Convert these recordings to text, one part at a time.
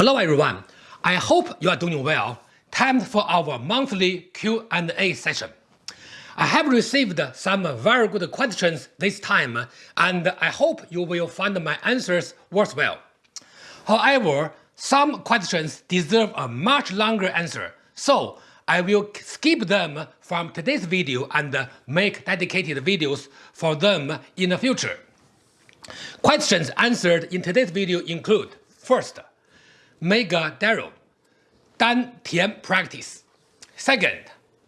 Hello everyone, I hope you are doing well. Time for our monthly Q&A session. I have received some very good questions this time and I hope you will find my answers worthwhile. However, some questions deserve a much longer answer, so I will skip them from today's video and make dedicated videos for them in the future. Questions answered in today's video include First, Mega Darrow, Dan Tian practice. Second,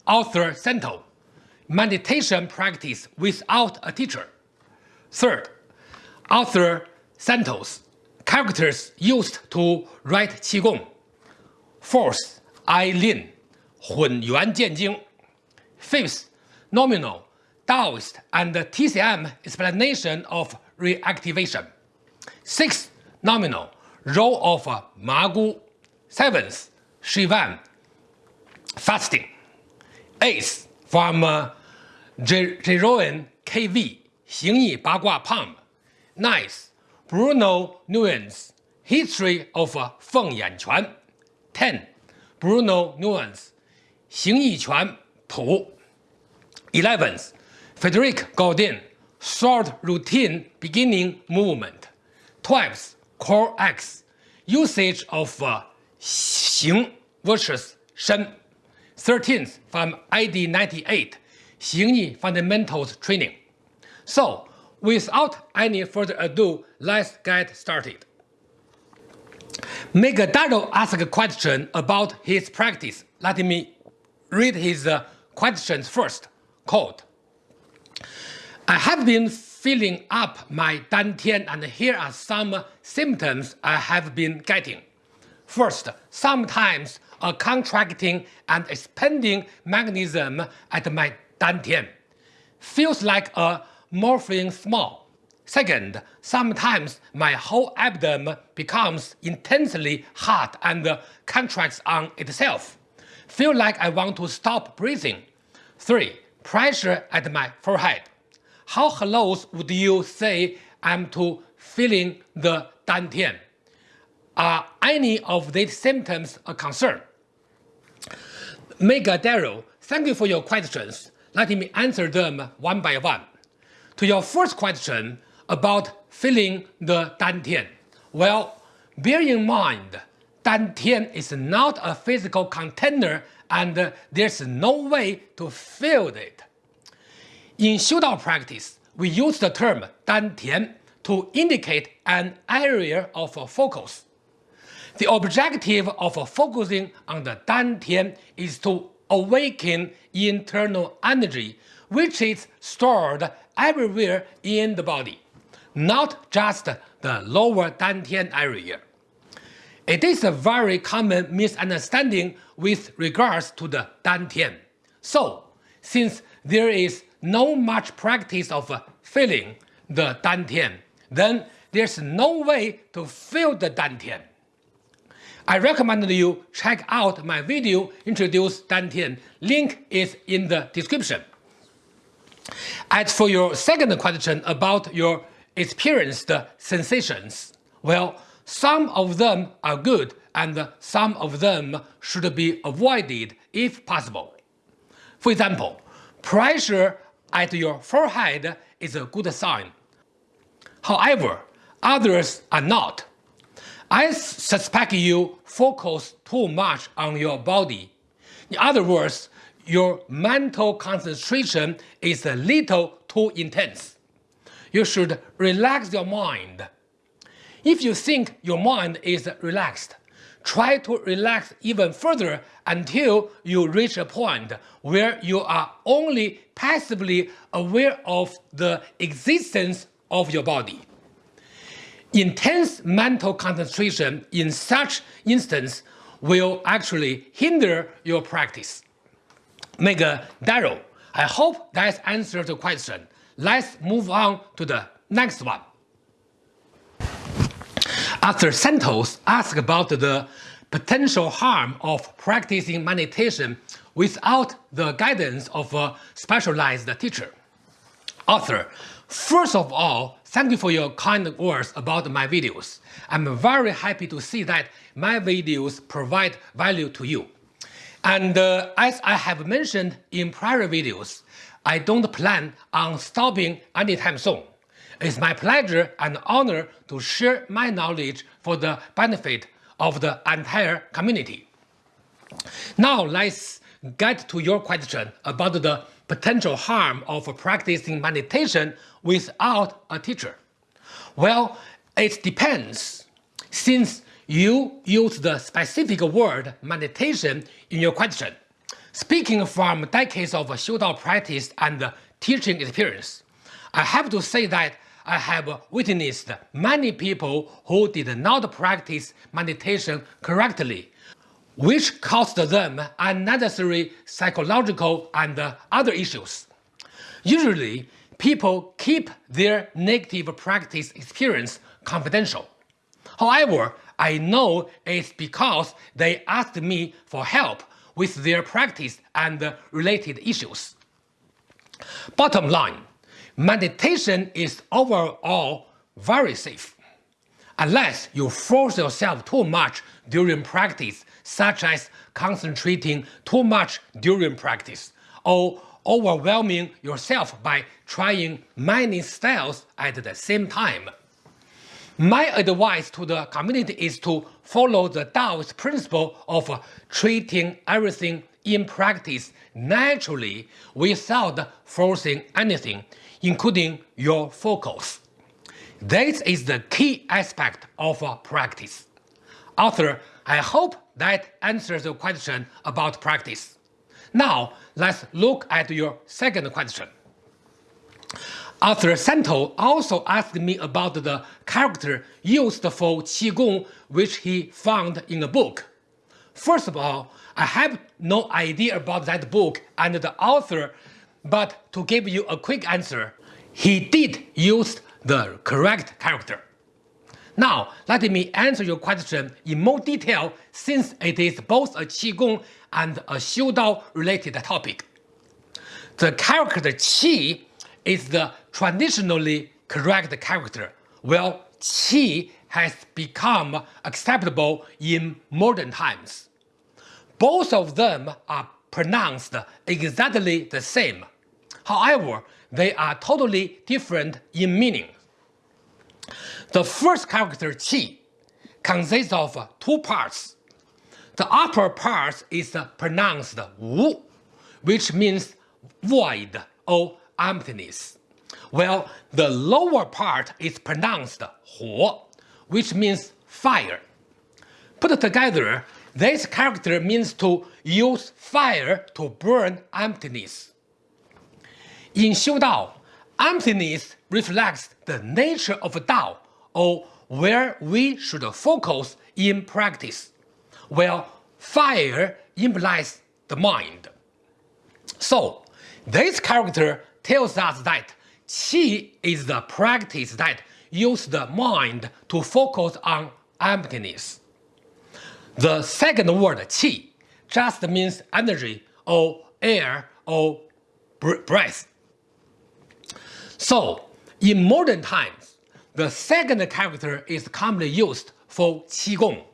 author Sento, meditation practice without a teacher. Third, author Sento's, characters used to write Qigong. Fourth, Eileen, Hun Yuan Jian Jing. Fifth, nominal, Taoist and TCM explanation of reactivation. Sixth, nominal, role of Magu. Seventh, Shivan, fasting. Eighth, from uh, Jeroen KV, 形意八卦 Palm. Ninth, Bruno Nuance, history of uh, Feng Yanquan. Ten, Bruno Nuance, 形意拳谱. Eleventh, Frederic Gaudin, short routine beginning movement. Twelfth, corex, usage of uh, versus shen. 13th from ID 98, 形意 fundamentals training. So, without any further ado, let's get started. Megadaro asked a question about his practice. Let me read his uh, questions first. Quote, I have been filling up my dantian and here are some symptoms I have been getting. First, sometimes a contracting and expanding mechanism at my dantian. Feels like a morphine small. Second, sometimes my whole abdomen becomes intensely hot and contracts on itself. Feel like I want to stop breathing. 3. Pressure at my forehead. How close would you say I'm to feeling the dantian? Are any of these symptoms a concern? Mega Daryl, thank you for your questions. Let me answer them one by one. To your first question about feeling the dantian, well, bear in mind, dantian is not a physical container and there's no way to feel it. In Xiudao practice, we use the term dantian to indicate an area of focus. The objective of focusing on the dantian is to awaken internal energy which is stored everywhere in the body, not just the lower dantian area. It is a very common misunderstanding with regards to the dantian. So, since there is no much practice of feeling the dantian, then there's no way to feel the dantian. I recommend you check out my video Introduce Dantian, link is in the description. As for your second question about your experienced sensations, well, some of them are good and some of them should be avoided if possible. For example, pressure at your forehead is a good sign. However, others are not. I suspect you focus too much on your body. In other words, your mental concentration is a little too intense. You should relax your mind. If you think your mind is relaxed, try to relax even further until you reach a point where you are only passively aware of the existence of your body. Intense mental concentration in such instance will actually hinder your practice. Mega Daryl, I hope that answers the question. Let's move on to the next one. Arthur Santos asked about the potential harm of practicing meditation without the guidance of a specialized teacher. Author, First of all, thank you for your kind words about my videos. I'm very happy to see that my videos provide value to you. And uh, as I have mentioned in prior videos, I don't plan on stopping anytime soon. It's my pleasure and honor to share my knowledge for the benefit of the entire community. Now let's get to your question about the potential harm of practicing meditation without a teacher. Well, it depends. Since you use the specific word meditation in your question, speaking from decades of Xiu practice and teaching experience, I have to say that I have witnessed many people who did not practice meditation correctly, which caused them unnecessary psychological and other issues. Usually, people keep their negative practice experience confidential. However, I know it's because they asked me for help with their practice and related issues. Bottom line, meditation is overall very safe. Unless you force yourself too much during practice, such as concentrating too much during practice, or overwhelming yourself by trying many styles at the same time. My advice to the community is to follow the Taoist principle of treating everything in practice naturally without forcing anything, including your focus. This is the key aspect of practice. Author, I hope that answers the question about practice. Now, let's look at your second question. Author Santo also asked me about the character used for Qigong which he found in a book. First of all, I have no idea about that book and the author, but to give you a quick answer, he did use the correct character. Now, let me answer your question in more detail since it is both a Qigong and a Xiudao related topic. The character Qi is the traditionally correct character, while Qi has become acceptable in modern times. Both of them are pronounced exactly the same. However, they are totally different in meaning. The first character qi consists of two parts. The upper part is pronounced wu, which means void or emptiness, while the lower part is pronounced huo, which means fire. Put together, this character means to use fire to burn emptiness. In Xiu Dao, emptiness reflects the nature of Dao or where we should focus in practice, while fire implies the mind. So, this character tells us that Qi is the practice that uses the mind to focus on emptiness. The second word qi just means energy or air or breath. So, in modern times, the second character is commonly used for Qigong,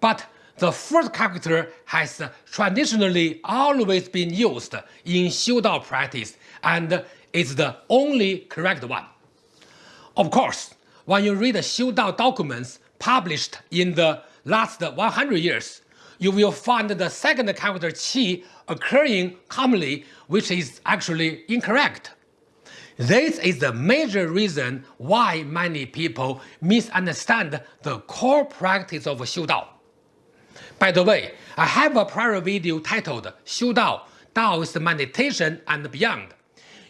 but the first character has traditionally always been used in Xiudao practice and is the only correct one. Of course, when you read Xiudao documents published in the last 100 years, you will find the second character qi occurring commonly, which is actually incorrect. This is the major reason why many people misunderstand the core practice of Xiu Dao. By the way, I have a prior video titled Xiu Dao, Taoist Meditation and Beyond,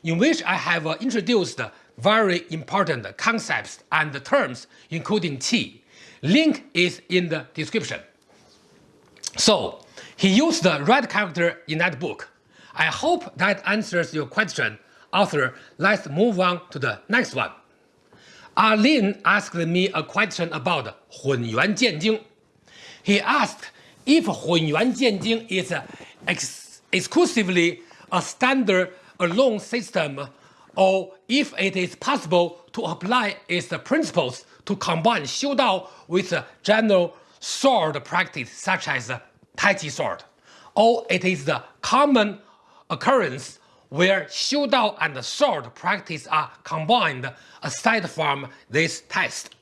in which I have introduced very important concepts and terms including Qi. Link is in the description. So, he used the right character in that book. I hope that answers your question. Author, let's move on to the next one. Arlene asked me a question about Hun Yuan Jian Jing. He asked if Hun Yuan Jian Jing is ex exclusively a standard alone system or if it is possible to apply its principles to combine Xiu Dao with general sword practice such as Tai Chi sword, or it is the common occurrence where Xiu Dao and sword practice are combined aside from this test.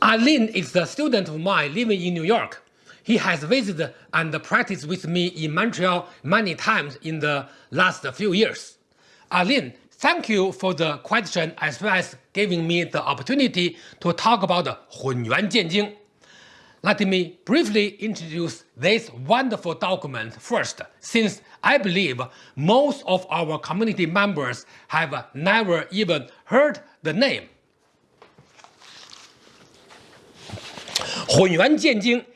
Alin is a student of mine living in New York. He has visited and practiced with me in Montreal many times in the last few years. Alin, thank you for the question as well as giving me the opportunity to talk about Hunyuan Jianjing. Let me briefly introduce this wonderful document first, since I believe most of our community members have never even heard the name. Hunyuan Jianjing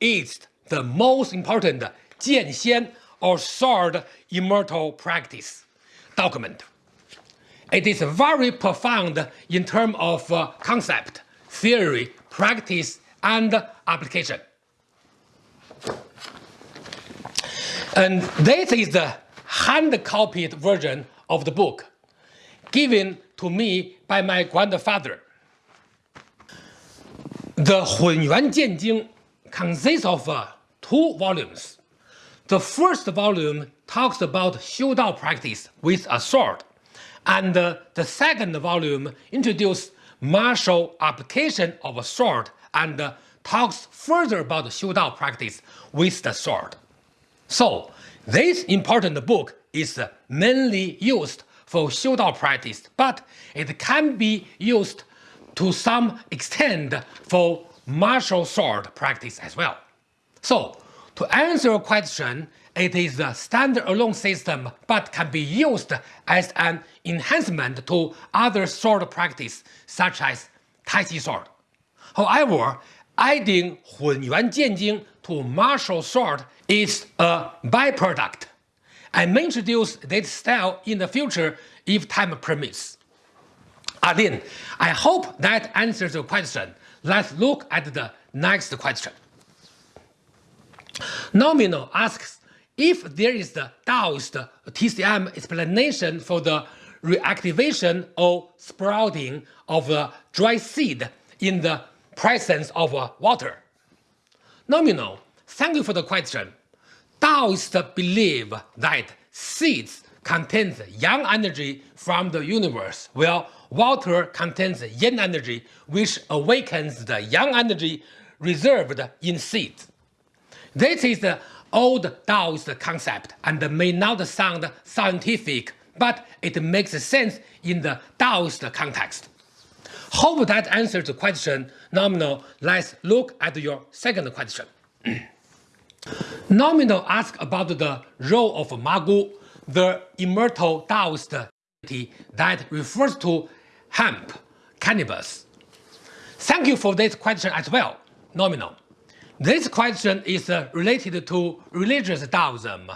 is the most important Jianxian or sword immortal practice document. It is very profound in terms of uh, concept, theory, practice, and application. And this is the hand-copied version of the book, given to me by my grandfather. The Hunyuan Jianjing consists of uh, two volumes. The first volume talks about Xiu Dao practice with a sword, and uh, the second volume introduces martial application of a sword and uh, talks further about the Xiu Dao practice with the sword. So, this important book is uh, mainly used for Xiu Dao practice, but it can be used to some extent for martial sword practice as well. So, to answer your question, it is a standalone system but can be used as an enhancement to other sword practice such as Tai Chi sword. However, adding Hunyuan to martial sword is a byproduct. I may introduce this style in the future if time permits. Alin, I hope that answers your question. Let's look at the next question. Nomino asks if there is the Taoist TCM explanation for the reactivation or sprouting of a dry seed in the presence of water. Nominal, thank you for the question. Taoists believe that seeds contains yang energy from the universe, while water contains yin energy, which awakens the yang energy reserved in seeds. This is the old Taoist concept and may not sound scientific, but it makes sense in the Taoist context. Hope that answers the question. Nominal, let's look at your second question. Nominal asks about the role of Magu, the immortal Taoist deity that refers to hemp, cannabis. Thank you for this question as well, Nominal. This question is uh, related to religious Taoism.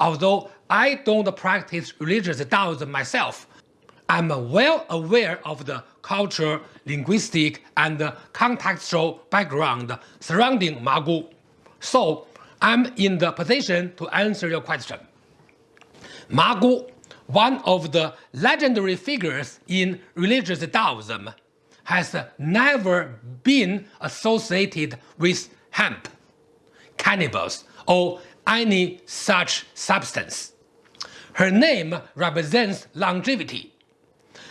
Although I don't practice religious Taoism myself, I'm well aware of the cultural, linguistic, and contextual background surrounding Magu. So I'm in the position to answer your question. Magu, one of the legendary figures in religious Taoism, has never been associated with hemp, cannabis, or any such substance. Her name represents longevity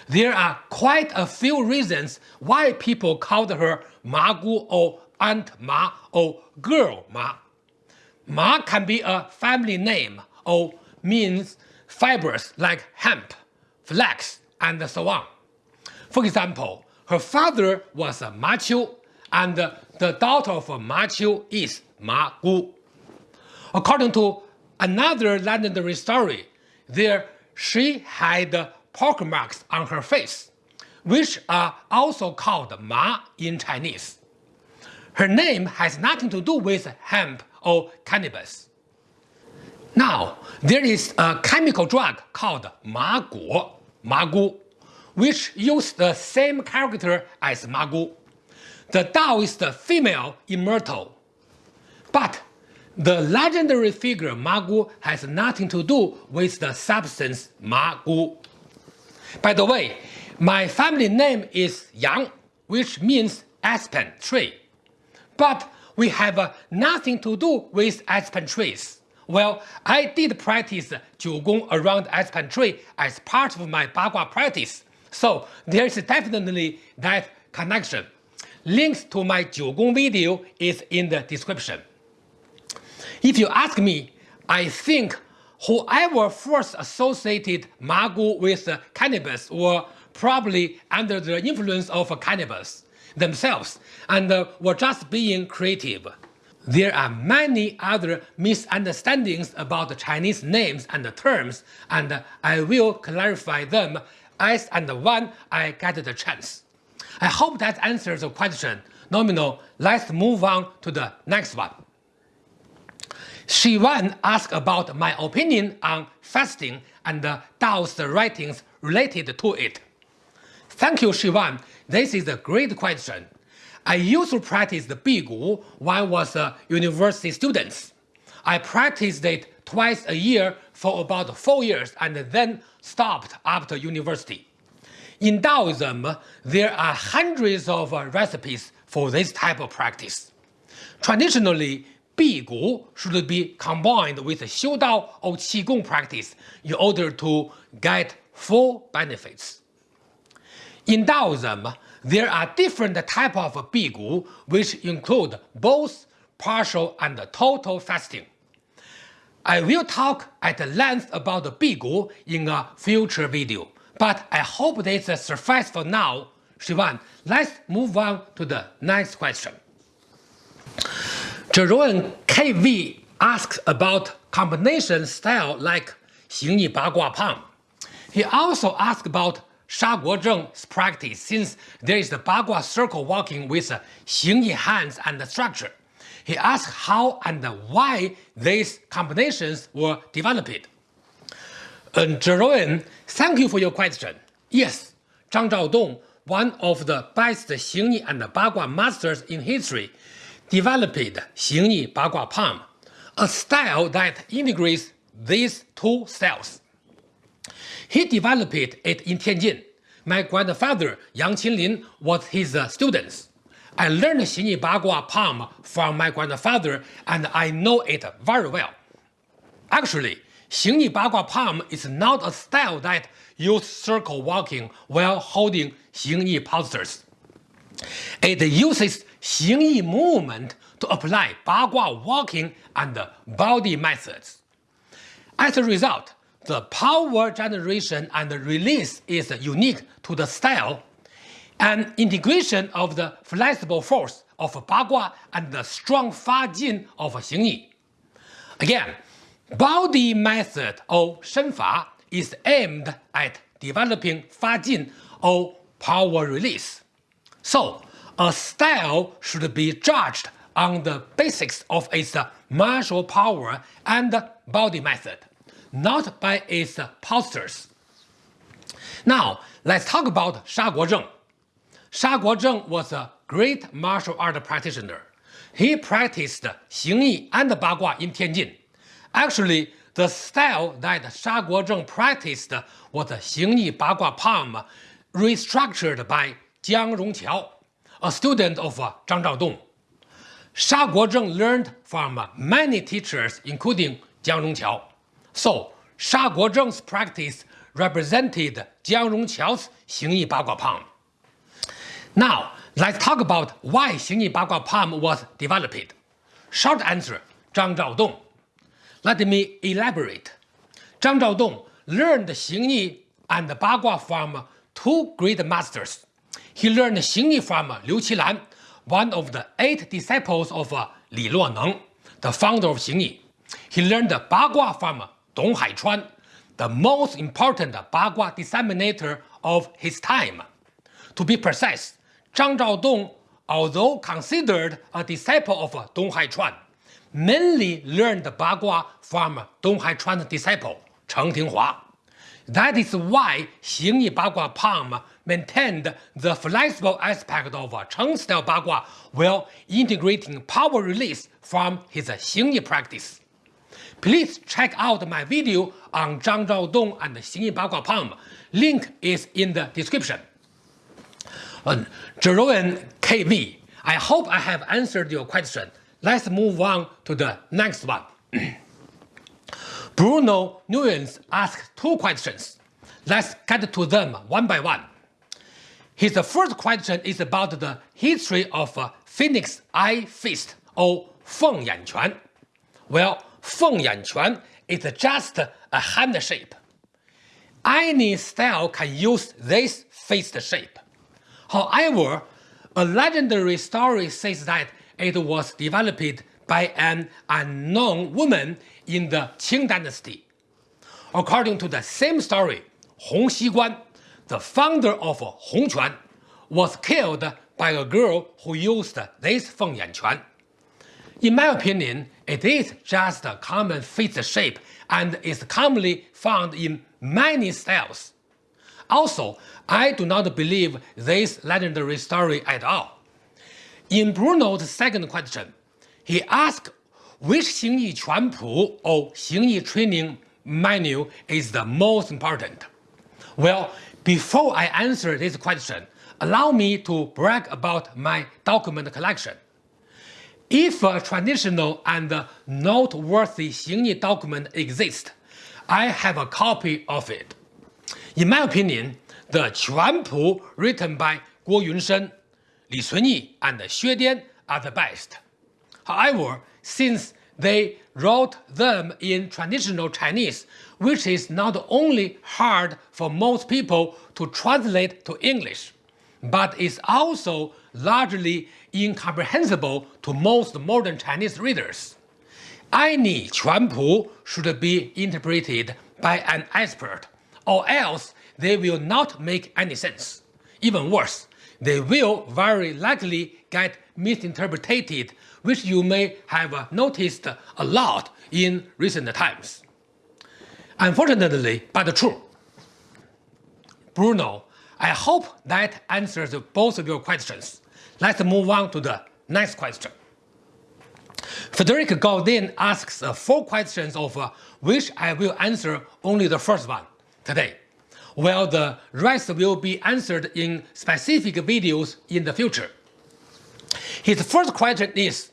there are quite a few reasons why people called her Ma Gu or Aunt Ma or Girl Ma. Ma can be a family name or means fibers like hemp, flax, and so on. For example, her father was a Ma Qiu, and the daughter of Ma Qiu is Ma Gu. According to another legendary story, there she had pock marks on her face, which are also called Ma in Chinese. Her name has nothing to do with hemp or cannabis. Now, there is a chemical drug called Ma Guo, Ma Gu, which uses the same character as Ma Gu. The Taoist female immortal. But the legendary figure Ma Gu has nothing to do with the substance Ma Gu. By the way, my family name is Yang, which means aspen tree. But we have uh, nothing to do with aspen trees. Well, I did practice Jiu Gong around aspen tree as part of my Bagua practice, so there is definitely that connection. Links to my Jiu Gong video is in the description. If you ask me, I think whoever first associated Magu with cannabis were probably under the influence of cannabis themselves and uh, were just being creative. There are many other misunderstandings about Chinese names and terms, and uh, I will clarify them as and when I get the chance. I hope that answers the question. Nominal, let's move on to the next one. Shivan asked about my opinion on fasting and Dao's writings related to it. Thank you, Shivan. This is a great question. I used to practice the Bigu when I was a university student. I practiced it twice a year for about four years and then stopped after university. In Taoism, there are hundreds of recipes for this type of practice. Traditionally, Bigu should be combined with Xiu Dao or Qigong practice in order to get full benefits. In Taoism, there are different types of Bigu which include both partial and total fasting. I will talk at length about the Bigu in a future video, but I hope this suffices for now. Shivan, let's move on to the next question. Jerome KV asks about combination style like Xing Yi Ba Gua Pang. He also asks about Sha Guo Zheng's practice since there is the Bagua circle walking with Xing Yi hands and structure. He asked how and why these combinations were developed. And Jerome, thank you for your question. Yes, Zhang Zhaodong, one of the best Xing Yi and Bagua masters in history, developed Xingyi Bagua Palm, a style that integrates these two styles. He developed it in Tianjin. My grandfather Yang Qinlin was his uh, student. I learned Xing Yi Bagua Palm from my grandfather and I know it very well. Actually, Xingyi Bagua Palm is not a style that uses circle walking while holding Xingyi postures. It uses Xing Yi movement to apply Bagua walking and body methods. As a result, the power generation and release is unique to the style, an integration of the flexible force of Bagua and the strong Fa Jin of Xing Yi. Again, body method or Shenfa is aimed at developing Fa Jin or power release. So, a style should be judged on the basics of its martial power and body method, not by its postures. Now, let's talk about Sha Guozheng. Sha Guozheng was a great martial art practitioner. He practiced Xing Yi and Bagua in Tianjin. Actually, the style that Sha Guozheng practiced was Xing Yi Bagua Palm, restructured by Jiang Rongqiao a student of uh, Zhang Zhaodong. Sha Guozheng learned from many teachers including Jiang Rongqiao. So Sha Guozheng's practice represented Jiang Rongqiao's Xing Yi Bagua Palm. Now let's talk about why Xing Yi Bagua Palm was developed. Short answer, Zhang Zhaodong. Let me elaborate. Zhang Zhaodong learned Xing Yi and Bagua from two great masters, he learned Xingyi from Liu Qilan, one of the eight disciples of uh, Li Luoneng, the founder of Xingyi. He learned Bagua from Dong Haichuan, the most important Bagua disseminator of his time. To be precise, Zhang Zhaodong, although considered a disciple of uh, Dong Haichuan, mainly learned Bagua from Dong Haichuan's disciple Cheng Tinghua. That is why Xingyi Bagua Palm maintained the flexible aspect of Cheng-style Bagua while integrating power release from his Xingyi practice. please check out my video on Zhang Zhaodong and Xingyi Bagua Palm. Link is in the description. Uh, Jeroen KV, I hope I have answered your question. Let's move on to the next one. Bruno Nguyen asked two questions. Let's get to them one by one. His first question is about the history of uh, Phoenix Eye Fist or Feng Yan Quan. Well, Feng Yan Quan is just a hand shape. Any style can use this fist shape. However, a legendary story says that it was developed by an unknown woman in the Qing dynasty. According to the same story, Hong Xiguan, the founder of Hongquan, was killed by a girl who used this Feng Yan Quan. In my opinion, it is just a common face shape and is commonly found in many styles. Also, I do not believe this legendary story at all. In Bruno's second question, he asked which Xing Xingyi Quan Pu or Xing Xingyi training manual is the most important. Well, before I answer this question, allow me to brag about my document collection. If a traditional and noteworthy Xingyi document exists, I have a copy of it. In my opinion, the Pu written by Guo Yunshen, Li Cunyi, and Xue Dian are the best. However, since they wrote them in traditional Chinese, which is not only hard for most people to translate to English, but is also largely incomprehensible to most modern Chinese readers. Any Pu should be interpreted by an expert, or else they will not make any sense. Even worse, they will very likely get misinterpreted, which you may have noticed a lot in recent times. Unfortunately, but true. Bruno, I hope that answers both of your questions. Let's move on to the next question. Frederick Gaudin asks four questions of uh, which I will answer only the first one today, while the rest will be answered in specific videos in the future. His first question is,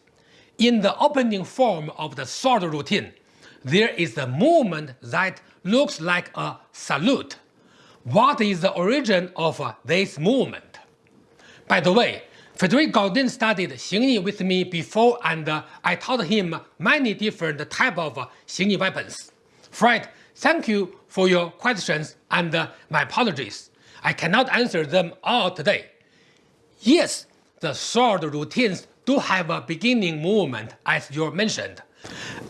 in the opening form of the sword routine, there is a movement that looks like a salute. What is the origin of this movement? By the way, Frederick Gaudin studied Xingyi with me before and uh, I taught him many different type of Xingyi weapons. Fred, thank you for your questions and uh, my apologies. I cannot answer them all today. Yes, the sword routines do have a beginning movement as you mentioned.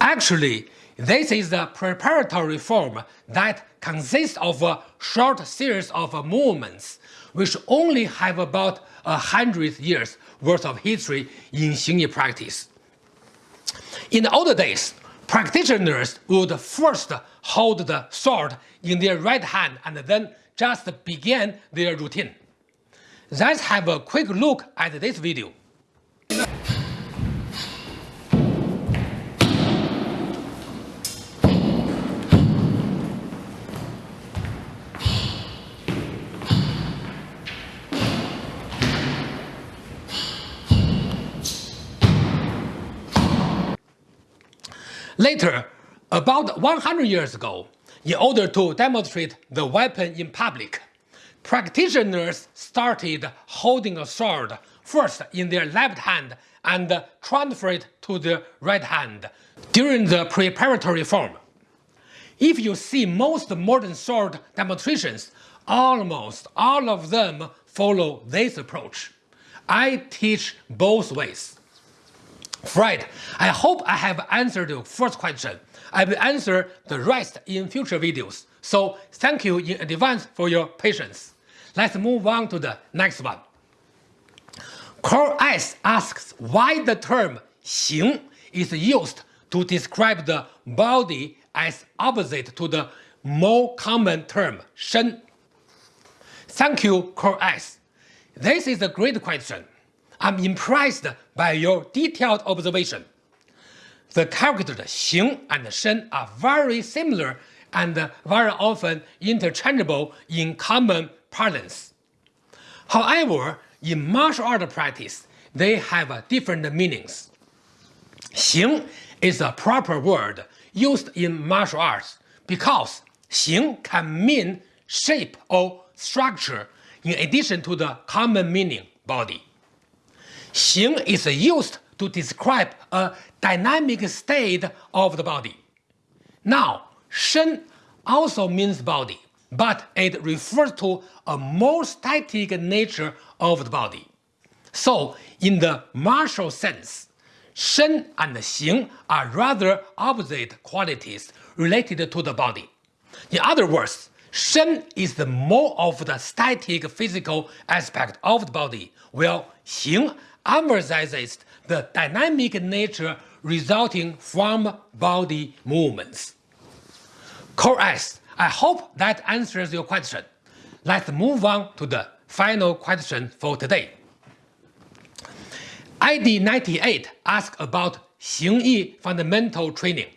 Actually, this is a preparatory form that consists of a short series of movements which only have about a hundred years worth of history in Xingyi practice. In the older days, practitioners would first hold the sword in their right hand and then just begin their routine. Let's have a quick look at this video. Later, about 100 years ago, in order to demonstrate the weapon in public, practitioners started holding a sword first in their left hand and transfer it to the right hand during the preparatory form. If you see most modern sword demonstrations, almost all of them follow this approach. I teach both ways. Fred, I hope I have answered your first question. I will answer the rest in future videos, so thank you in advance for your patience. Let's move on to the next one. Carl S asks why the term 形 is used to describe the body as opposite to the more common term 身. Thank you, Carl S. This is a great question. I'm impressed by your detailed observation. the characters 形 and shen are very similar and very often interchangeable in common parlance. However, in martial art practice, they have different meanings. 形 is a proper word used in martial arts because 形 can mean shape or structure in addition to the common meaning body. 形 is used to describe a dynamic state of the body. Now, 身 also means body, but it refers to a more static nature of the body. So, in the martial sense, Shen and Xing are rather opposite qualities related to the body. In other words, Shen is the more of the static physical aspect of the body, while Xing emphasizes the dynamic nature resulting from body movements. Core S, I hope that answers your question. Let's move on to the final question for today. ID98 asks about Xingyi fundamental training.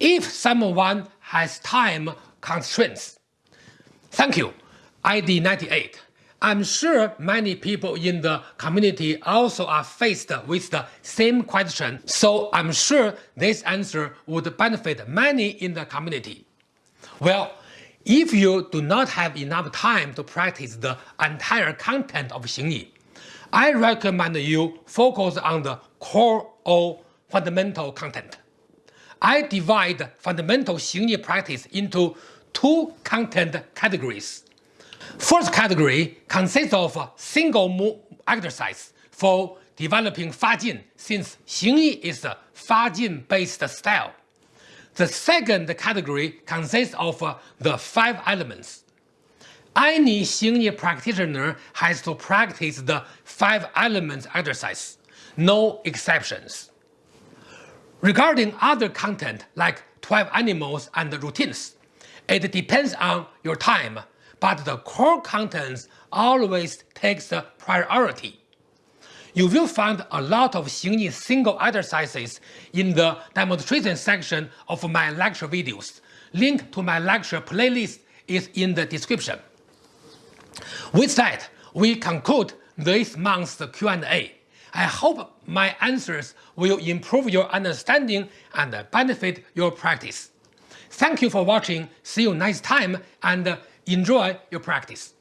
If someone has time constraints. Thank you, ID98. I'm sure many people in the community also are faced with the same question, so I'm sure this answer would benefit many in the community. Well, if you do not have enough time to practice the entire content of Xingyi, I recommend you focus on the core or fundamental content. I divide fundamental Xingyi practice into two content categories. First category consists of a single exercise for developing Fajin since Xingyi is a Fajin based style. The second category consists of uh, the five elements. Any Xingyi practitioner has to practice the five elements exercise, no exceptions. Regarding other content like 12 animals and routines, it depends on your time but the core contents always takes the priority. You will find a lot of Xingyi single exercises in the demonstration section of my lecture videos. Link to my lecture playlist is in the description. With that, we conclude this month's Q&A. I hope my answers will improve your understanding and benefit your practice. Thank you for watching, see you next time, and enjoy your practice.